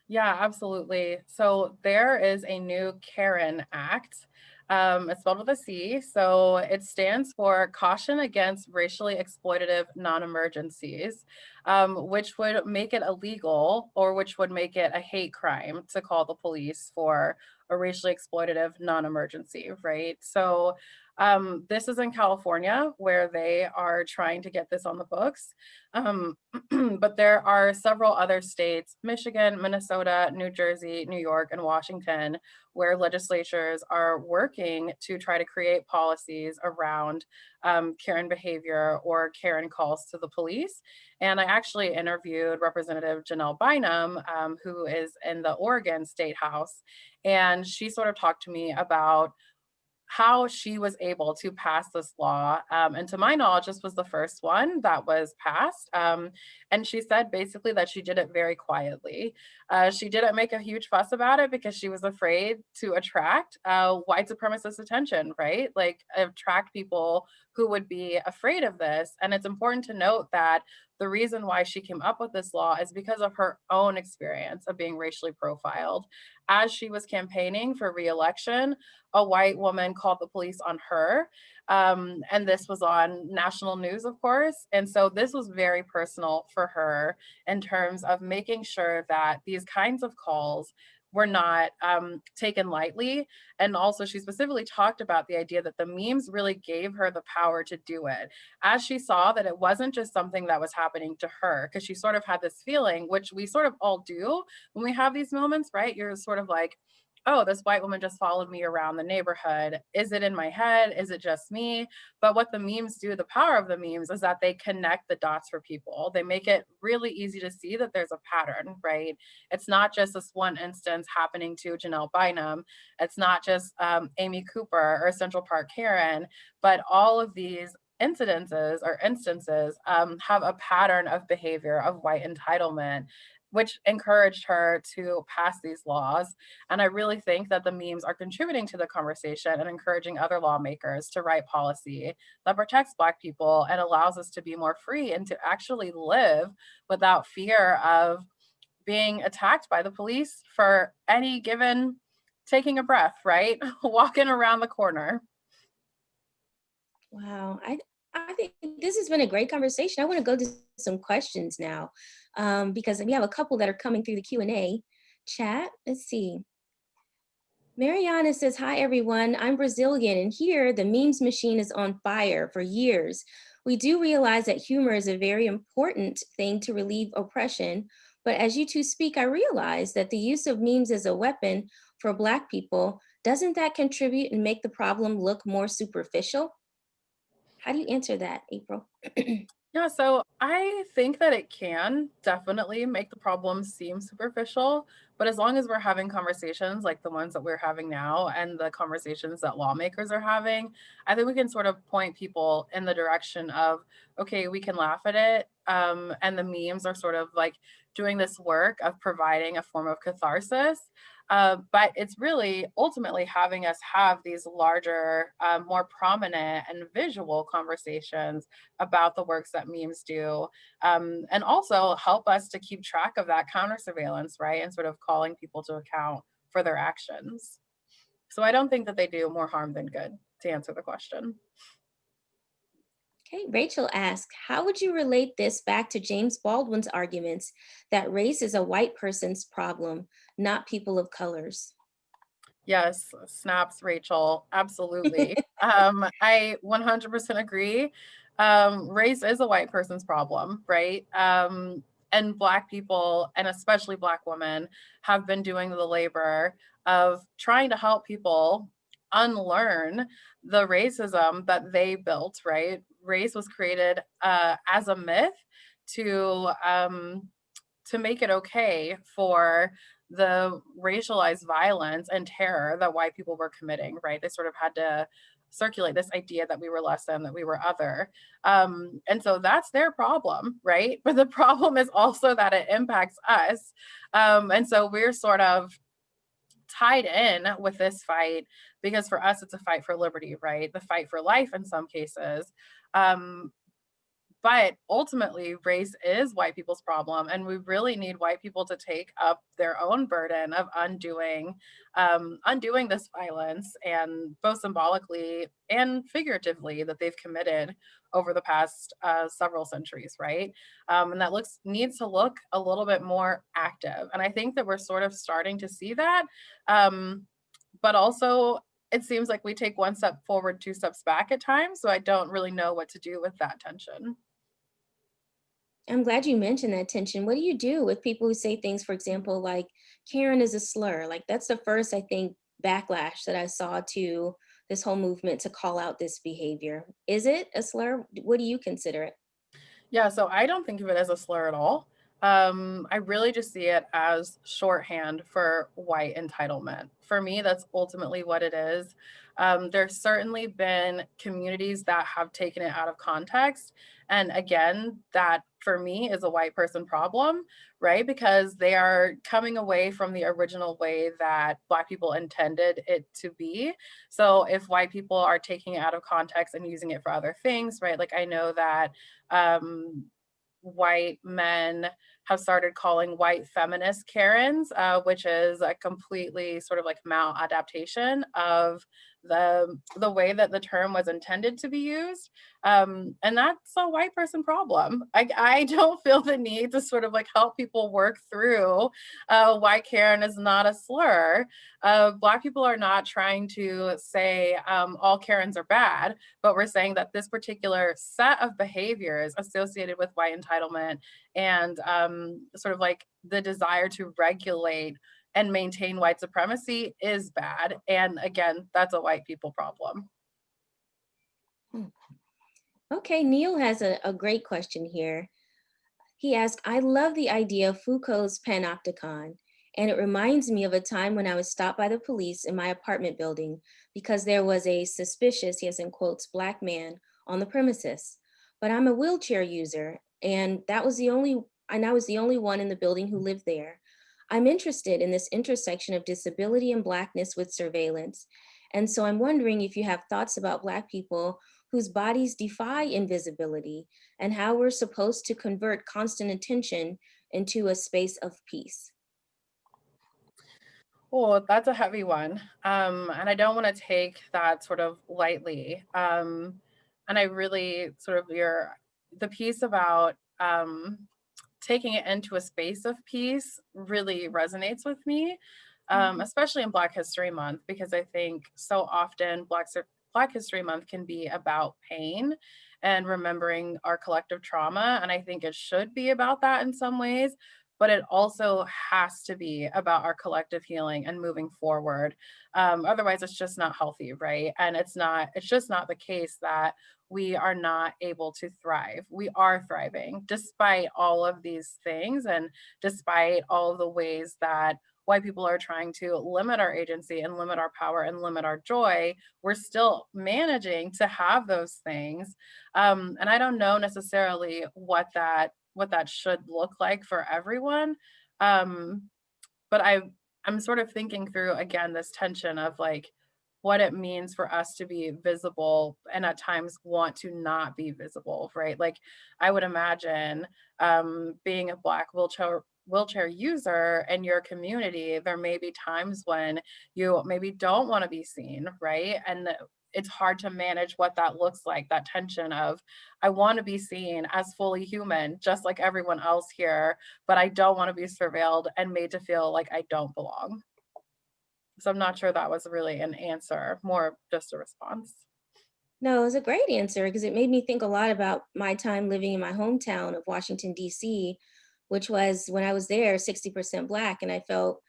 [SPEAKER 2] Yeah, absolutely. So there is a new Karen Act. Um, it's spelled with a C. So it stands for Caution Against Racially Exploitative Non-Emergencies, um, which would make it illegal or which would make it a hate crime to call the police for a racially exploitative non-emergency, right? So um, this is in California where they are trying to get this on the books. Um, [clears throat] but there are several other states, Michigan, Minnesota, New Jersey, New York, and Washington, where legislatures are working to try to create policies around um, Karen behavior or Karen calls to the police. And I actually interviewed Representative Janelle Bynum, um, who is in the Oregon State House, and she sort of talked to me about how she was able to pass this law. Um, and to my knowledge, this was the first one that was passed. Um, and she said basically that she did it very quietly. Uh, she didn't make a huge fuss about it because she was afraid to attract uh, white supremacist attention, right? Like attract people who would be afraid of this. And it's important to note that the reason why she came up with this law is because of her own experience of being racially profiled. As she was campaigning for reelection, a white woman called the police on her. Um, and this was on national news, of course. And so this was very personal for her in terms of making sure that these kinds of calls were not um, taken lightly. And also she specifically talked about the idea that the memes really gave her the power to do it. As she saw that it wasn't just something that was happening to her, because she sort of had this feeling, which we sort of all do when we have these moments, right? You're sort of like, oh, this white woman just followed me around the neighborhood. Is it in my head? Is it just me? But what the memes do, the power of the memes is that they connect the dots for people. They make it really easy to see that there's a pattern, right? It's not just this one instance happening to Janelle Bynum. It's not just um, Amy Cooper or Central Park Karen, but all of these incidences or instances um, have a pattern of behavior of white entitlement which encouraged her to pass these laws. And I really think that the memes are contributing to the conversation and encouraging other lawmakers to write policy that protects Black people and allows us to be more free and to actually live without fear of being attacked by the police for any given taking a breath, right? [laughs] Walking around the corner.
[SPEAKER 1] Wow, I I think this has been a great conversation. I want to go to some questions now um, because we have a couple that are coming through the Q and A chat. Let's see. Mariana says, "Hi everyone. I'm Brazilian, and here the memes machine is on fire for years. We do realize that humor is a very important thing to relieve oppression, but as you two speak, I realize that the use of memes as a weapon for Black people doesn't that contribute and make the problem look more superficial?" How do you answer that, April? [clears throat]
[SPEAKER 2] Yeah, so I think that it can definitely make the problem seem superficial, but as long as we're having conversations like the ones that we're having now and the conversations that lawmakers are having, I think we can sort of point people in the direction of, okay, we can laugh at it. Um, and the memes are sort of like doing this work of providing a form of catharsis. Uh, but it's really ultimately having us have these larger, um, more prominent and visual conversations about the works that memes do, um, and also help us to keep track of that counter surveillance, right? And sort of calling people to account for their actions. So I don't think that they do more harm than good, to answer the question.
[SPEAKER 1] Okay, Rachel asked, how would you relate this back to James Baldwin's arguments that race is a white person's problem, not people of colors?
[SPEAKER 2] Yes, snaps, Rachel. Absolutely. [laughs] um, I 100% agree. Um, race is a white person's problem, right? Um, and Black people, and especially Black women, have been doing the labor of trying to help people unlearn the racism that they built, right? Race was created uh, as a myth to um, to make it okay for the racialized violence and terror that white people were committing, right? They sort of had to circulate this idea that we were less than, that we were other. Um, and so that's their problem, right? [laughs] But the problem is also that it impacts us. Um, and so we're sort of tied in with this fight because for us it's a fight for liberty right? The fight for life in some cases. Um, but ultimately race is white people's problem and we really need white people to take up their own burden of undoing um, undoing this violence and both symbolically and figuratively that they've committed over the past uh, several centuries right? Um, and that looks needs to look a little bit more active and i think that we're sort of starting to see that um, but also it seems like we take one step forward two steps back at times so i don't really know what to do with that tension
[SPEAKER 1] I'm glad you mentioned that tension. What do you do with people who say things, for example, like Karen is a slur? Like that's the first, I think, backlash that I saw to this whole movement to call out this behavior. Is it a slur? What do you consider it?
[SPEAKER 2] Yeah, so I don't think of it as a slur at all. Um, I really just see it as shorthand for white entitlement. For me, that's ultimately what it is. Um, there's certainly been communities that have taken it out of context. And again, that for me is a white person problem, right? Because they are coming away from the original way that Black people intended it to be. So if white people are taking it out of context and using it for other things, right? Like I know that um, white men have started calling white feminist Karens, uh, which is a completely sort of like maladaptation of the the way that the term was intended to be used um, and that's a white person problem. I, I [laughs] don't feel the need to sort of like help people work through uh, why karen is not a slur. Uh, black people are not trying to say um, all karens are bad but we're saying that this particular set of behaviors associated with white entitlement and um, sort of like the desire to regulate and maintain white supremacy is bad. And again, that's a white people problem.
[SPEAKER 1] Hmm. Okay, Neil has a, a great question here. He asked, I love the idea of Foucault's panopticon, and it reminds me of a time when I was stopped by the police in my apartment building because there was a suspicious, yes, in quotes, black man on the premises. But I'm a wheelchair user, and that was the only, and I was the only one in the building who lived there. I'm interested in this intersection of disability and Blackness with surveillance. And so I'm wondering if you have thoughts about Black people whose bodies defy invisibility and how we're supposed to convert constant attention into a space of peace.
[SPEAKER 2] Oh, that's a heavy one. Um, and I don't want to take that sort of lightly. Um, and I really sort of your the piece about um, taking it into a space of peace really resonates with me, um, especially in Black History Month, because I think so often Black Black History Month can be about pain and remembering our collective trauma, and I think it should be about that in some ways. But it also has to be about our collective healing and moving forward. Um, otherwise, it's just not healthy, right? And it's not. It's just not the case that we are not able to thrive. We are thriving despite all of these things and despite all the ways that white people are trying to limit our agency and limit our power and limit our joy, we're still managing to have those things. Um, and I don't know necessarily what that what that should look like for everyone. Um, but I I'm sort of thinking through again this tension of like what it means for us to be visible and at times want to not be visible, right? Like I would imagine um, being a black wheelchair wheelchair user in your community, there may be times when you maybe don't want to be seen, right? And it's hard to manage what that looks like, that tension of I want to be seen as fully human, just like everyone else here, but I don't want to be surveilled and made to feel like I don't belong. So I'm not sure that was really an answer, more just a response.
[SPEAKER 1] No, it was a great answer because it made me think a lot about my time living in my hometown of Washington, D.C., which was when I was there 60% Black. And I felt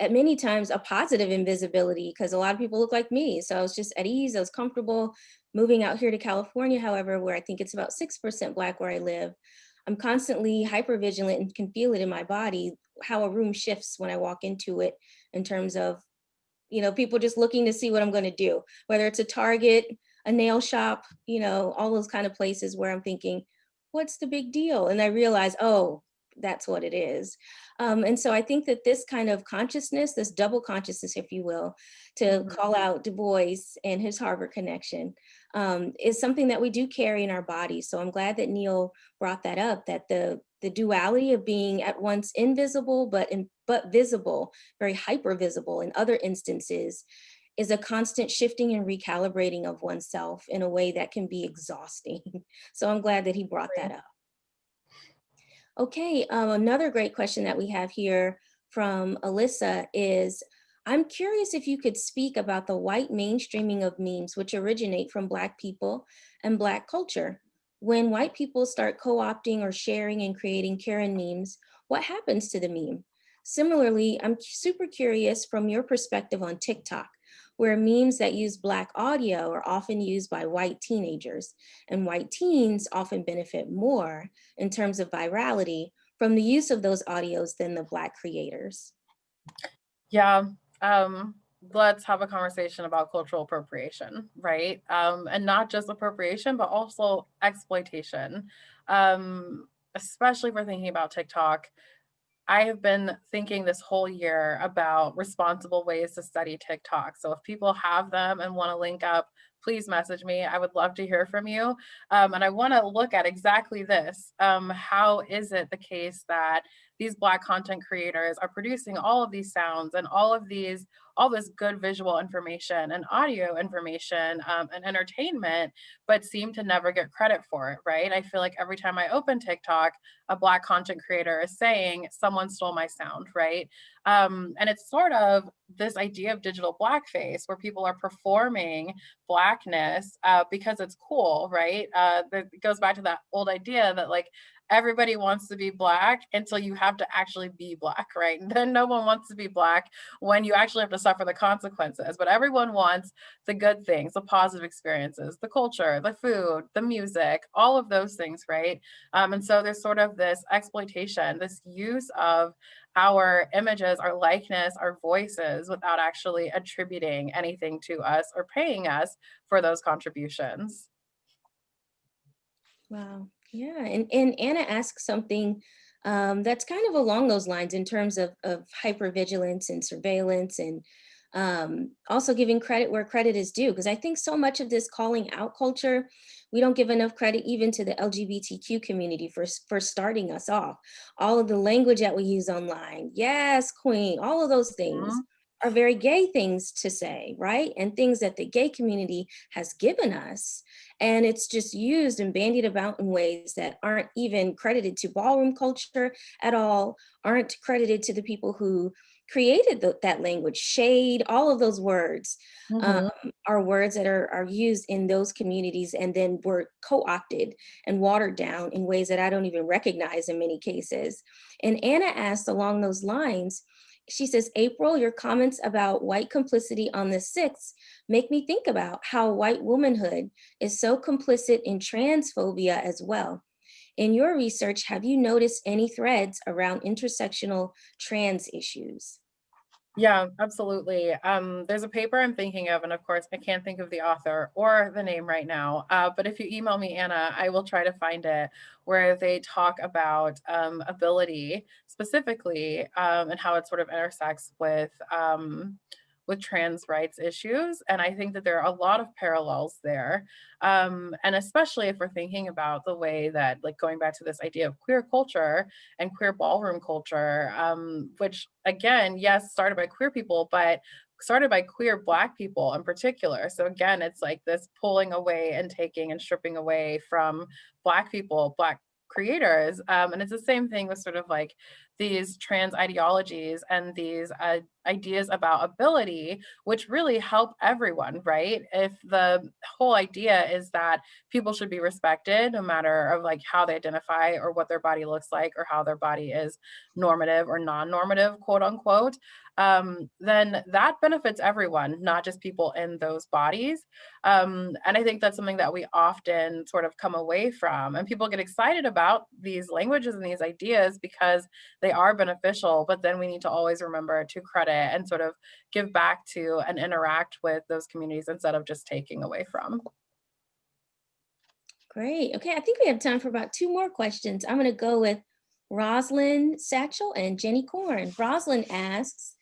[SPEAKER 1] at many times a positive invisibility because a lot of people look like me. So I was just at ease, I was comfortable. Moving out here to California, however, where I think it's about 6% Black where I live, I'm constantly hyper vigilant and can feel it in my body how a room shifts when I walk into it in terms of, you know, people just looking to see what I'm going to do, whether it's a Target, a nail shop, you know, all those kind of places where I'm thinking, what's the big deal? And I realize, oh, that's what it is. Um, and so I think that this kind of consciousness, this double consciousness, if you will, to
[SPEAKER 2] Mhm.
[SPEAKER 1] call out Du Bois and his Harvard connection, um, is something that we do carry in our bodies. So I'm glad that Neil brought that up, that the the duality of being at once invisible but in, but visible, very hyper visible in other instances, is a constant shifting and recalibrating of oneself in a way that can be exhausting. [laughs] So I'm glad that he brought that up. Okay, um, another great question that we have here from Alyssa is, I'm curious if you could speak about the white mainstreaming of memes which originate from Black people and Black culture. When white people start co-opting or sharing and creating Karen memes, what happens to the meme? Similarly, I'm super curious from your perspective on TikTok, where memes that use Black audio are often used by white teenagers, and white teens often benefit more in terms of virality from the use of those audios than the Black creators.
[SPEAKER 2] Yeah. Um, let's have a conversation about cultural appropriation, right? Um, and not just appropriation, but also exploitation. Um, especially if we're thinking about TikTok. I have been thinking this whole year about responsible ways to study TikTok. So if people have them and want to link up, please message me. I would love to hear from you. Um, and I want to look at exactly this. Um, how is it the case that these Black content creators are producing all of these sounds and all of these, all this good visual information and audio information um, and entertainment, but seem to never get credit for it, right? I feel like every time I open TikTok, a Black content creator is saying, someone stole my sound, right? Um, and it's sort of this idea of digital blackface where people are performing blackness uh, because it's cool, right? Uh, it goes back to that old idea that like everybody wants to be black until you have to actually be black, right? And [laughs] then no one wants to be black when you actually have to suffer the consequences. But everyone wants the good things, the positive experiences, the culture, the food, the music, all of those things, right? Um, and so there's sort of this exploitation, this use of our images, our likeness, our voices without actually attributing anything to us or paying us for those contributions.
[SPEAKER 1] Wow. Yeah. And, and Anna asked something um, that's kind of along those lines in terms of, of hypervigilance and surveillance and um, also giving credit where credit is due. Because I think so much of this calling out culture, we don't give enough credit even to the LGBTQ community for, for starting us off. All of the language that we use online, yes, queen, all of those things
[SPEAKER 2] Mhm.
[SPEAKER 1] Are very gay things to say, right? And things that the gay community has given us. And it's just used and bandied about in ways that aren't even credited to ballroom culture at all, aren't credited to the people who created the- that language, shade, all of those words um, are words that are, are used in those communities and then were co-opted and watered down in ways that I don't even recognize in many cases. And Anna asked along those lines, she says, April, your comments about white complicity on the 6th make me think about how white womanhood is so complicit in transphobia as well. In your research, have you noticed any threads around intersectional trans issues?
[SPEAKER 2] Yeah, absolutely. Um, there's a paper I'm thinking of, and of course, I can't think of the author or the name right now. Uh, but if you email me, Anna, I will try to find it, where they talk about um, ability specifically um, and how it sort of intersects with um, with trans rights issues. And I think that there are a lot of parallels there. Um, and especially if we're thinking about the way that, like going back to this idea of queer culture and queer ballroom culture, um, which again, yes, started by queer people, but started by queer black people in particular. So again, it's like this pulling away and taking and stripping away from black people, black creators. Um, and it's the same thing with sort of like these trans ideologies and these uh, ideas about ability, which really help everyone, right? If the whole idea is that people should be respected no matter of like how they identify or what their body looks like or how their body is normative or non-normative, quote unquote, um, then that benefits everyone, not just people in those bodies. Um, and I think that's something that we often sort of come away from. And people get excited about these languages and these ideas because they are beneficial, but then we need to always remember to credit and sort of give back to and interact with those communities instead of just taking away from.
[SPEAKER 1] Great. Okay, I think we have time for about two more questions. I'm going to go with Roslyn Satchel and Jenny Korn. Roslyn asks,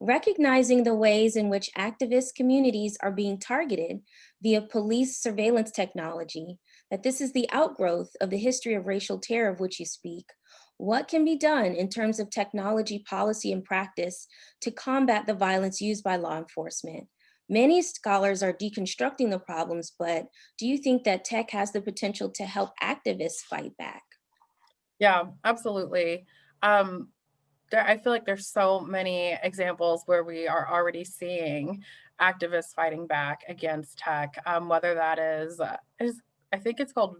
[SPEAKER 1] recognizing the ways in which activist communities are being targeted via police surveillance technology, that this is the outgrowth of the history of racial terror of which you speak, what can be done in terms of technology policy and practice to combat the violence used by law enforcement? Many scholars are deconstructing the problems, but do you think that tech has the potential to help activists fight back?
[SPEAKER 2] Yeah, absolutely. Um, there, I feel like there's so many examples where we are already seeing activists fighting back against tech, um, whether that is, uh, is I think it's called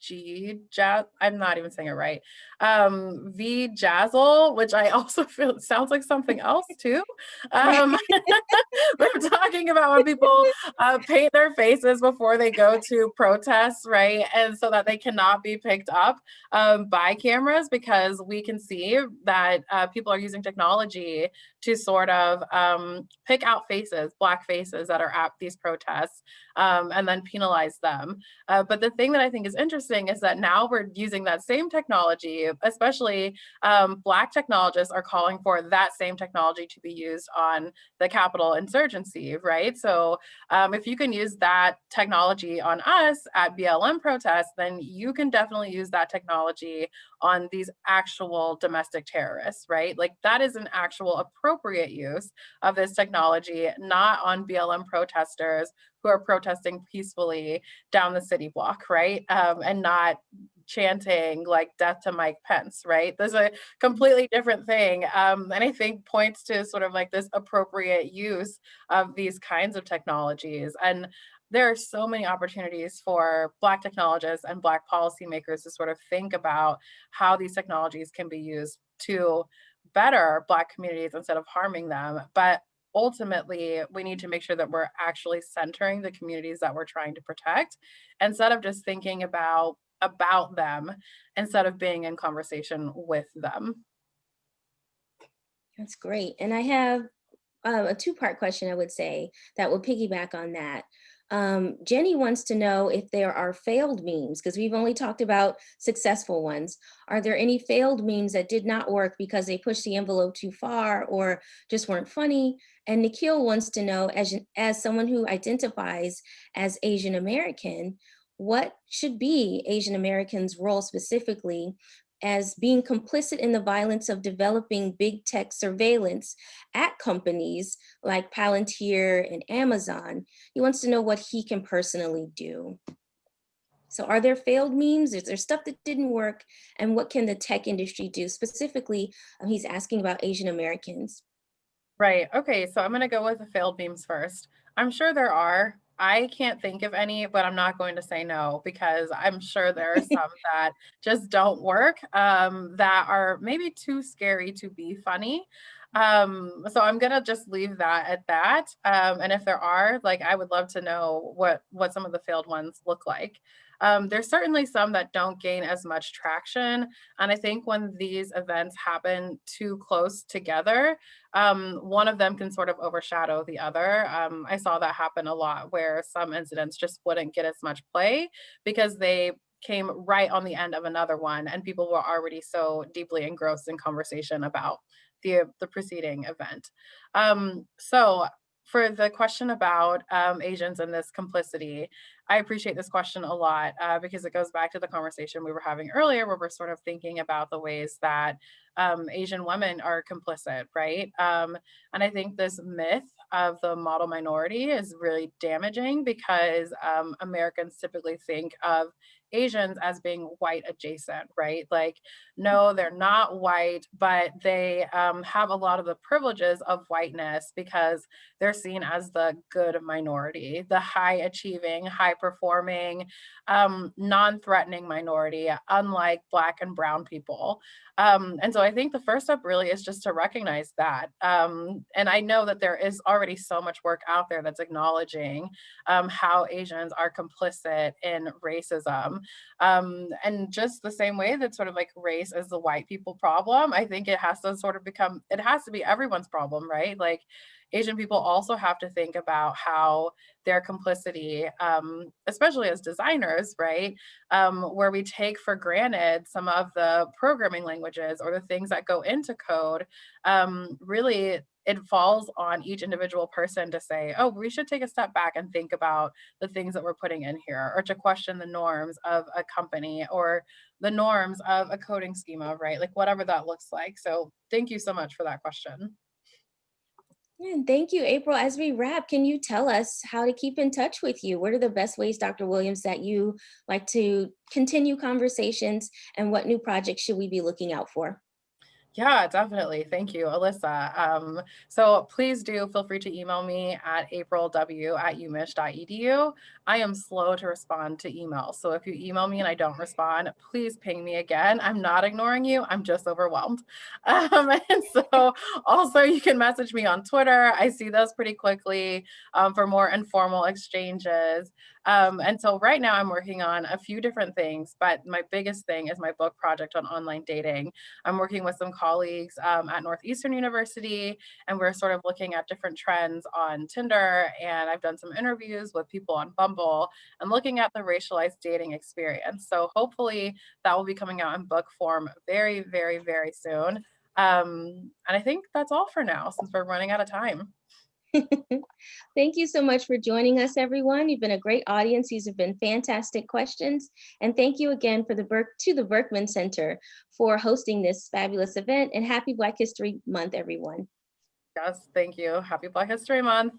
[SPEAKER 2] VG Jazz. I'm not even saying it right. Um, V Jazzle, which I [laughs] also feel sounds like something else too. Um, we're [laughs] talking about when people uh, paint their faces before they go to protests, right? And so that they cannot be picked up um, by cameras because we can see that uh, people are using technology to sort of um, pick out faces, black faces that are at these protests, um, and then penalize them. Uh, but the thing that I think is interesting is that now we're using that same technology, especially um, black technologists are calling for that same technology to be used on the Capitol insurgency, right? So um, if you can use that technology on us at BLM protests, then you can definitely use that technology on these actual domestic terrorists, right? Like that is an actual appropriate use of this technology, not on BLM protesters who are protesting peacefully down the city block, right? Um, and not chanting like death to Mike Pence, right? There's a completely different thing. Um, and I think points to sort of like this appropriate use of these kinds of technologies. And there are so many opportunities for Black technologists and Black policymakers to sort of think about how these technologies can be used to better Black communities instead of harming them. But ultimately, we need to make sure that we're actually centering the communities that we're trying to protect instead of just thinking about about them instead of being in conversation with them.
[SPEAKER 1] That's great. And I have uh, a two-part question, I would say, that will piggyback on that. Um, Jenny wants to know if there are failed memes, because we've only talked about successful ones. Are there any failed memes that did not work because they pushed the envelope too far or just weren't funny? And Nikhil wants to know, as, as someone who identifies as Asian American, what should be Asian Americans' role specifically as being complicit in the violence of developing big tech surveillance at companies like Palantir and Amazon. He wants to know what he can personally do. So are there failed memes? Is there stuff that didn't work? And what can the tech industry do? Specifically, um, he's asking about Asian Americans.
[SPEAKER 2] Right. Okay. So I'm going to go with the failed memes first. I'm sure there are. I can't think of any, but I'm not going to say no because I'm sure there are some [laughs] that just don't work, um, that are maybe too scary to be funny. Um, so I'm gonna just leave that at that. Um, and if there are, like, I would love to know what what some of the failed ones look like. Um, there's certainly some that don't gain as much traction. And I think when these events happen too close together, um, one of them can sort of overshadow the other. Um, I saw that happen a lot where some incidents just wouldn't get as much play because they came right on the end of another one and people were already so deeply engrossed in conversation about the, the preceding event. Um, so for the question about um, Asians and this complicity, I appreciate this question a lot uh, because it goes back to the conversation we were having earlier where we're sort of thinking about the ways that um, Asian women are complicit, right? Um, and I think this myth of the model minority is really damaging because um, Americans typically think of Asians as being white adjacent, right? Like, no, they're not white, but they um, have a lot of the privileges of whiteness because they're seen as the good minority, the high achieving, high performing, um, non-threatening minority, unlike Black and Brown people. Um, and so I think the first step really is just to recognize that. Um, and I know that there is already so much work out there that's acknowledging um, how Asians are complicit in racism. Um, and just the same way that sort of like race is the white people problem, I think it has to sort of become, it has to be everyone's problem, right? Like Asian people also have to think about how their complicity, um, especially as designers, right, um, where we take for granted some of the programming languages or the things that go into code, um, really it falls on each individual person to say, oh, we should take a step back and think about the things that we're putting in here, or to question the norms of a company or the norms of a coding schema, right? Like whatever that looks like. So thank you so much for that question.
[SPEAKER 1] And thank you, April. As we wrap, can you tell us how to keep in touch with you? What are the best ways, Dr. Williams, that you like to continue conversations and what new projects should we be looking out for?
[SPEAKER 2] Yeah, definitely. Thank you, Alyssa. Um, so please do feel free to email me at aprilw at umich.edu. I am slow to respond to emails. So if you email me and I don't respond, please ping me again. I'm not ignoring you. I'm just overwhelmed. [laughs] Um, and so also you can message me on Twitter. I see those pretty quickly um, for more informal exchanges. Um, and so right now I'm working on a few different things, but my biggest thing is my book project on online dating. I'm working with some colleagues um, at Northeastern University, and we're sort of looking at different trends on Tinder. And I've done some interviews with people on Bumble and looking at the racialized dating experience. So hopefully that will be coming out in book form very, very, very soon. Um, and I think that's all for now since we're running out of time. [laughs]
[SPEAKER 1] Thank you so much for joining us, everyone. You've been a great audience. These have been fantastic questions. And thank you again for the Berk to the Berkman Center for hosting this fabulous event and happy Black History Month, everyone.
[SPEAKER 2] Yes, thank you. Happy Black History Month.